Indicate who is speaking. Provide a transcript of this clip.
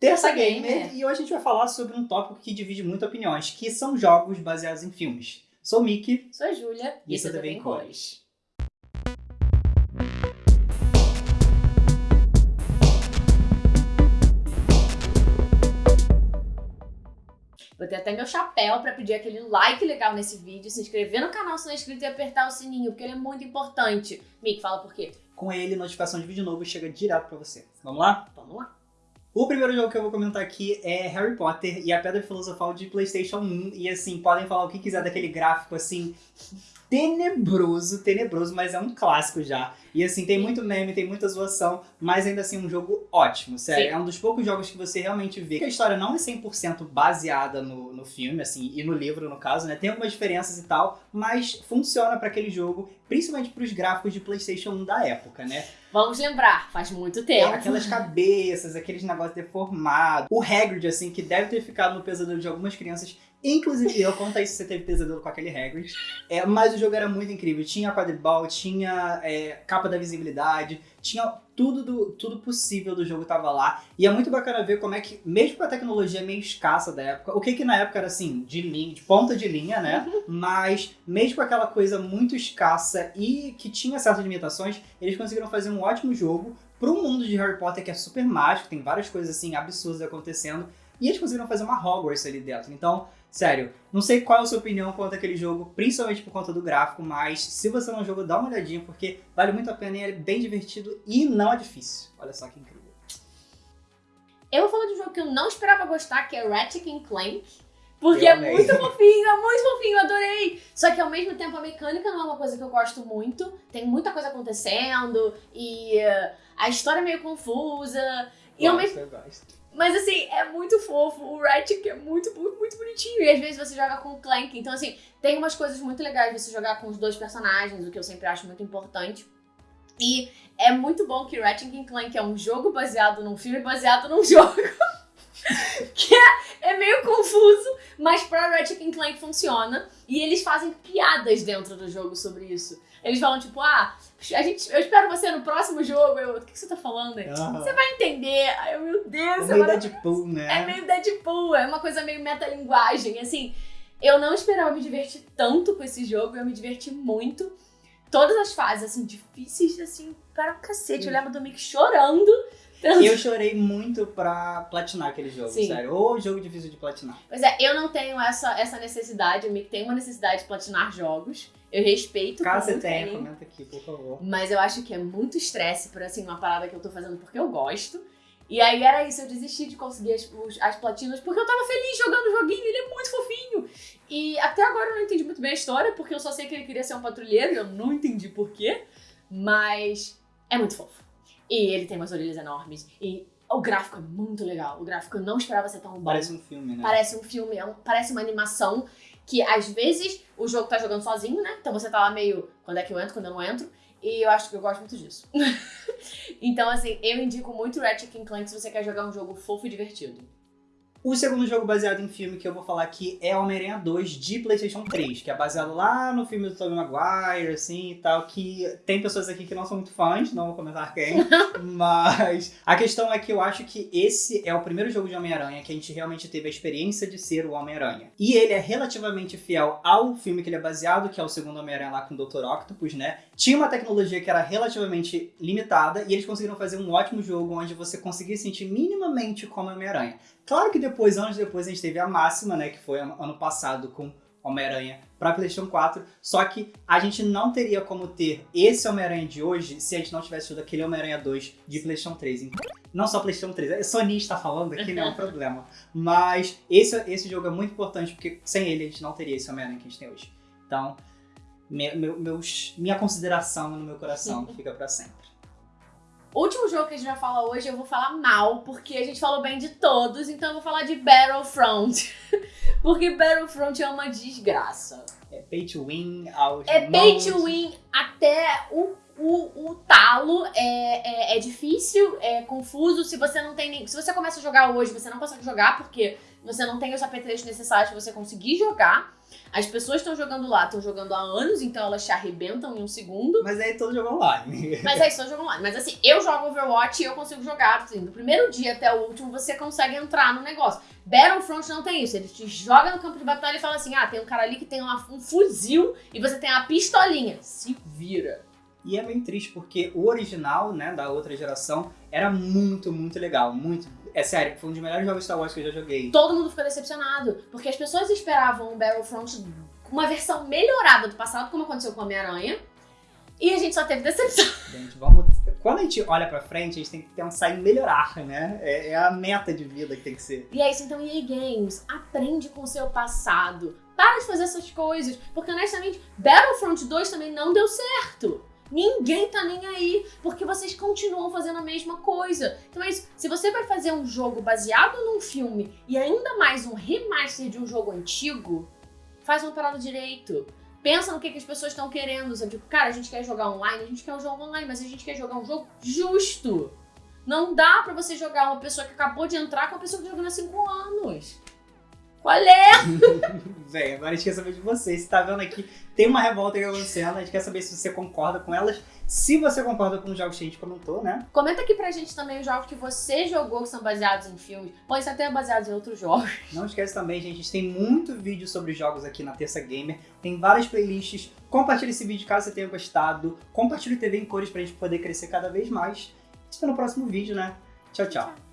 Speaker 1: Terça Gamer,
Speaker 2: Gamer.
Speaker 1: e hoje a gente vai falar sobre um tópico que divide muito opiniões, que são jogos baseados em filmes. Sou o Mickey,
Speaker 2: Sou a Júlia
Speaker 1: E isso é TV em cores.
Speaker 2: Vou ter até meu chapéu pra pedir aquele like legal nesse vídeo, se inscrever no canal se não é inscrito e apertar o sininho, porque ele é muito importante. Mick, fala por quê?
Speaker 1: com ele, notificação de vídeo novo chega direto pra você. Vamos lá?
Speaker 2: Vamos lá.
Speaker 1: O primeiro jogo que eu vou comentar aqui é Harry Potter e a Pedra Filosofal de PlayStation 1. E assim, podem falar o que quiser daquele gráfico assim. Tenebroso, tenebroso, mas é um clássico já. E assim, tem muito meme, tem muita zoação, mas ainda assim um jogo ótimo, sério.
Speaker 2: Sim.
Speaker 1: É um dos poucos jogos que você realmente vê que a história não é 100% baseada no, no filme, assim, e no livro, no caso, né? Tem algumas diferenças e tal, mas funciona pra aquele jogo, principalmente pros gráficos de PlayStation 1 da época, né?
Speaker 2: Vamos lembrar, faz muito
Speaker 1: É,
Speaker 2: tempo.
Speaker 1: aquelas cabeças, aqueles negócios deformados. O Hagrid, assim, que deve ter ficado no pesadelo de algumas crianças. Inclusive eu, conta aí se você teve pesadelo com aquele Hagrid. É, mas jogo era muito incrível. Tinha quadribol, tinha é, capa da visibilidade, tinha tudo, do, tudo possível do jogo tava lá. E é muito bacana ver como é que, mesmo com a tecnologia meio escassa da época, o que que na época era assim, de linha, de ponta de linha, né? Mas mesmo com aquela coisa muito escassa e que tinha certas limitações, eles conseguiram fazer um ótimo jogo pro mundo de Harry Potter que é super mágico, tem várias coisas assim absurdas acontecendo, e eles conseguiram fazer uma Hogwarts ali dentro. Então, sério, não sei qual é a sua opinião quanto àquele jogo, principalmente por conta do gráfico, mas se você não jogou, dá uma olhadinha porque vale muito a pena e é bem divertido e não é difícil. Olha só que incrível.
Speaker 2: Eu vou falar de um jogo que eu não esperava gostar, que é Ratchet Clank. Porque é muito fofinho, é muito fofinho, eu adorei. Só que ao mesmo tempo a mecânica não é uma coisa que eu gosto muito. Tem muita coisa acontecendo e eh, a história é meio confusa. E ao mesmo
Speaker 1: eu gosto.
Speaker 2: Mas assim, é muito fofo. O Ratchet é muito, muito, muito bonitinho. E às vezes você joga com o Clank. Então, assim, tem umas coisas muito legais você jogar com os dois personagens, o que eu sempre acho muito importante. E é muito bom que Ratchet Clank é um jogo baseado num filme baseado num jogo. que é, é meio confuso, mas pra Ratchet Clank funciona. E eles fazem piadas dentro do jogo sobre isso. Eles falam, tipo, ah, a gente, eu espero você no próximo jogo. Eu, o que, que você tá falando? Você vai entender. Eu, meu Deus,
Speaker 1: É meio. Deadpool, né?
Speaker 2: É meio Deadpool, é uma coisa meio metalinguagem. Assim, eu não esperava me divertir tanto com esse jogo, eu me diverti muito. Todas as fases, assim, difíceis, assim, para o cacete. Eu lembro do Mick chorando.
Speaker 1: E eu chorei muito pra platinar aquele jogo,
Speaker 2: Sim.
Speaker 1: sério. Ou jogo difícil de platinar.
Speaker 2: Pois é, eu não tenho essa, essa necessidade. O Mick tem uma necessidade de platinar jogos. Eu respeito.
Speaker 1: Caso você tenha,
Speaker 2: carinho.
Speaker 1: comenta aqui, por favor.
Speaker 2: Mas eu acho que é muito estresse por assim, uma parada que eu tô fazendo porque eu gosto. E aí era isso, eu desisti de conseguir as, os- as platinas porque eu tava feliz jogando o joguinho, ele é muito fofinho. E até agora eu não entendi muito bem a história, porque eu só sei que ele queria ser um patrulheiro e eu não entendi porquê. Mas é muito fofo. E ele tem umas orelhas enormes. E o gráfico é muito legal. O gráfico eu não esperava ser tão bom.
Speaker 1: Parece um filme, né?
Speaker 2: Parece um filme, é um- parece uma animação que às vezes o jogo tá jogando sozinho, né? Então você tá lá meio, quando é que eu entro, quando eu não entro. E eu acho que eu gosto muito disso. então, assim, eu indico muito Ratchet Clank se você quer jogar um jogo fofo e divertido.
Speaker 1: O segundo jogo baseado em filme que eu vou falar aqui é Homem-Aranha 2 de PlayStation 3, que é baseado lá no filme do Tobey Maguire, assim e tal, que tem pessoas aqui que não são muito fãs, não vou comentar quem, mas a questão é que eu acho que esse é o primeiro jogo de Homem-Aranha que a gente realmente teve a experiência de ser o Homem-Aranha. E ele é relativamente fiel ao filme que ele é baseado, que é o segundo Homem-Aranha lá com o Dr. Octopus, né? Tinha uma tecnologia que era relativamente limitada e eles conseguiram fazer um ótimo jogo onde você conseguia sentir minimamente como Homem-Aranha. Claro que depois, anos depois, a gente teve a máxima, né? Que foi ano passado com Homem-Aranha para PlayStation 4. Só que a gente não teria como ter esse Homem-Aranha de hoje se a gente não tivesse tido aquele Homem-Aranha 2 de PlayStation 3. Então, Não só PlayStation 3, a Sony está falando aqui, não é um problema. Mas esse, esse jogo é muito importante porque sem ele a gente não teria esse Homem-Aranha que a gente tem hoje. Então, me- meu- meus, minha consideração no meu coração fica para sempre.
Speaker 2: O último jogo que a gente vai falar hoje eu vou falar mal, porque a gente falou bem de todos, então eu vou falar de Battlefront. porque Battlefront é uma desgraça.
Speaker 1: É pay to win aos
Speaker 2: É pay to win até o o, o talo é, é, é difícil, é confuso. Se você não tem nem. Se você começa a jogar hoje, você não consegue jogar porque você não tem os apetrechos necessários para você conseguir jogar. As pessoas estão jogando lá, estão jogando há anos, então elas te arrebentam em um segundo.
Speaker 1: Mas aí todo jogo online.
Speaker 2: Mas aí só jogo online. Mas assim, eu jogo Overwatch e eu consigo jogar. Assim, do primeiro dia até o último, você consegue entrar no negócio. Battlefront não tem isso. Ele te joga no campo de batalha e fala assim: ah, tem um cara ali que tem uma, um fuzil e você tem uma pistolinha. Se vira.
Speaker 1: E é bem triste, porque o original, né, da outra geração, era muito, muito legal. Muito. É sério, foi um dos melhores jogos Star Wars que eu já joguei.
Speaker 2: Todo mundo ficou decepcionado. Porque as pessoas esperavam um Battlefront uma versão melhorada do passado, como aconteceu com Homem-Aranha. E a gente só teve decepção.
Speaker 1: Gente, vamos. Quando a gente olha pra frente, a gente tem que pensar em melhorar, né? É, é a meta de vida que tem que ser.
Speaker 2: E é isso, então, EA Games, aprende com o seu passado. Para de fazer essas coisas. Porque, honestamente, Battlefront 2 também não deu certo. Ninguém tá nem aí, porque vocês continuam fazendo a mesma coisa. Então é isso. Se você vai fazer um jogo baseado num filme e ainda mais um remaster de um jogo antigo, faz uma parada direito. Pensa no que, que as pessoas estão querendo. Sabe? Tipo, cara, a gente quer jogar online, a gente quer um jogo online, mas a gente quer jogar um jogo justo. Não dá pra você jogar uma pessoa que acabou de entrar com uma pessoa que jogando há 5 anos. Qual é?
Speaker 1: Véi, agora a gente quer saber de você. Você tá vendo aqui, tem uma revolta acontecendo, a gente quer saber se você concorda com elas. Se você concorda com os jogos que a gente comentou, né?
Speaker 2: Comenta aqui pra gente também os jogos que você jogou que são baseados em filmes. Pode ser até baseados em outros jogos.
Speaker 1: Não esquece também, gente, a gente tem muito vídeo sobre jogos aqui na Terça Gamer. Tem várias playlists. Compartilhe esse vídeo caso você tenha gostado. Compartilhe o TV em cores pra gente poder crescer cada vez mais. Espero no próximo vídeo, né? Tchau, tchau.